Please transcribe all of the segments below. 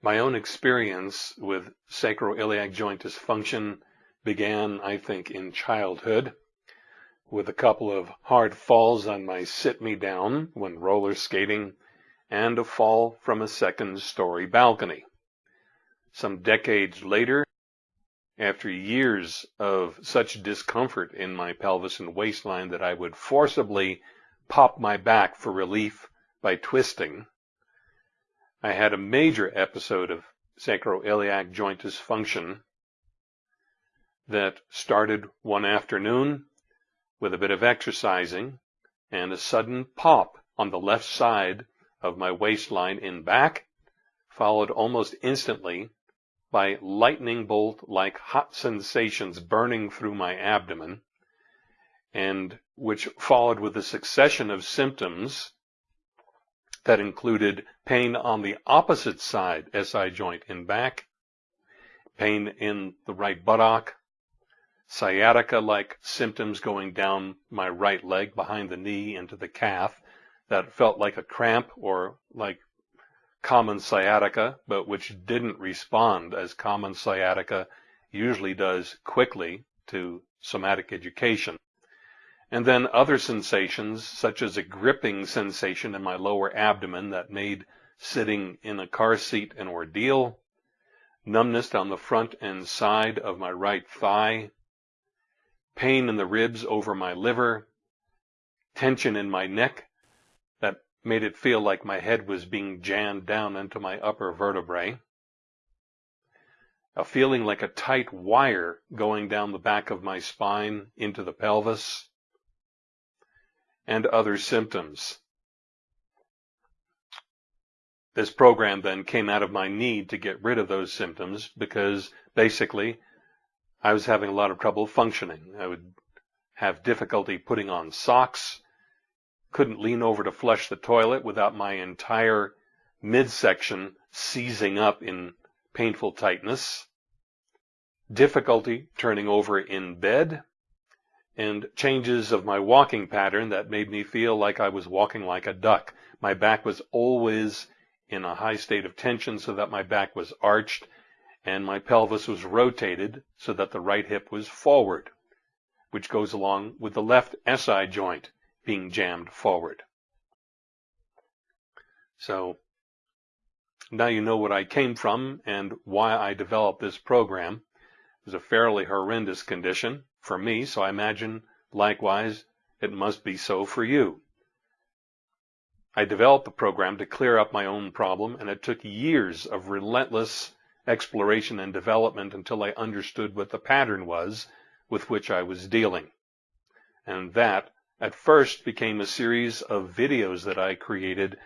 My own experience with sacroiliac joint dysfunction began, I think, in childhood with a couple of hard falls on my sit me down when roller skating and a fall from a second story balcony. Some decades later, after years of such discomfort in my pelvis and waistline that I would forcibly pop my back for relief by twisting, I had a major episode of sacroiliac joint dysfunction that started one afternoon with a bit of exercising and a sudden pop on the left side of my waistline in back, followed almost instantly by lightning bolt like hot sensations burning through my abdomen, and which followed with a succession of symptoms that included pain on the opposite side SI joint in back, pain in the right buttock, sciatica like symptoms going down my right leg behind the knee into the calf that felt like a cramp or like common sciatica, but which didn't respond as common sciatica usually does quickly to somatic education. And then other sensations, such as a gripping sensation in my lower abdomen that made sitting in a car seat an ordeal, numbness down the front and side of my right thigh, pain in the ribs over my liver, tension in my neck that made it feel like my head was being jammed down into my upper vertebrae. A feeling like a tight wire going down the back of my spine into the pelvis, and other symptoms. This program then came out of my need to get rid of those symptoms because basically I was having a lot of trouble functioning. I would have difficulty putting on socks couldn't lean over to flush the toilet without my entire midsection seizing up in painful tightness, difficulty turning over in bed, and changes of my walking pattern that made me feel like I was walking like a duck. My back was always in a high state of tension so that my back was arched and my pelvis was rotated so that the right hip was forward, which goes along with the left SI joint being jammed forward. So now you know what I came from and why I developed this program. It was a fairly horrendous condition for me, so I imagine likewise it must be so for you. I developed a program to clear up my own problem, and it took years of relentless exploration and development until I understood what the pattern was with which I was dealing. And that at first became a series of videos that I created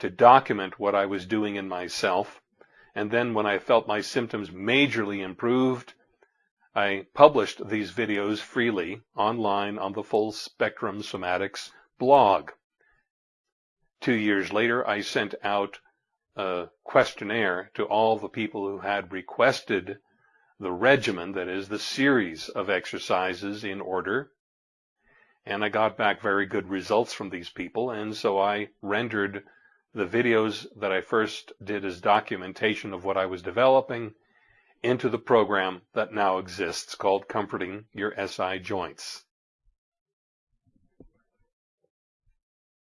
to document what I was doing in myself. And then when I felt my symptoms majorly improved, I published these videos freely online on the Full Spectrum Somatics blog. Two years later, I sent out a questionnaire to all the people who had requested the regimen, that is, the series of exercises in order and I got back very good results from these people. And so I rendered the videos that I first did as documentation of what I was developing into the program that now exists called Comforting Your SI Joints.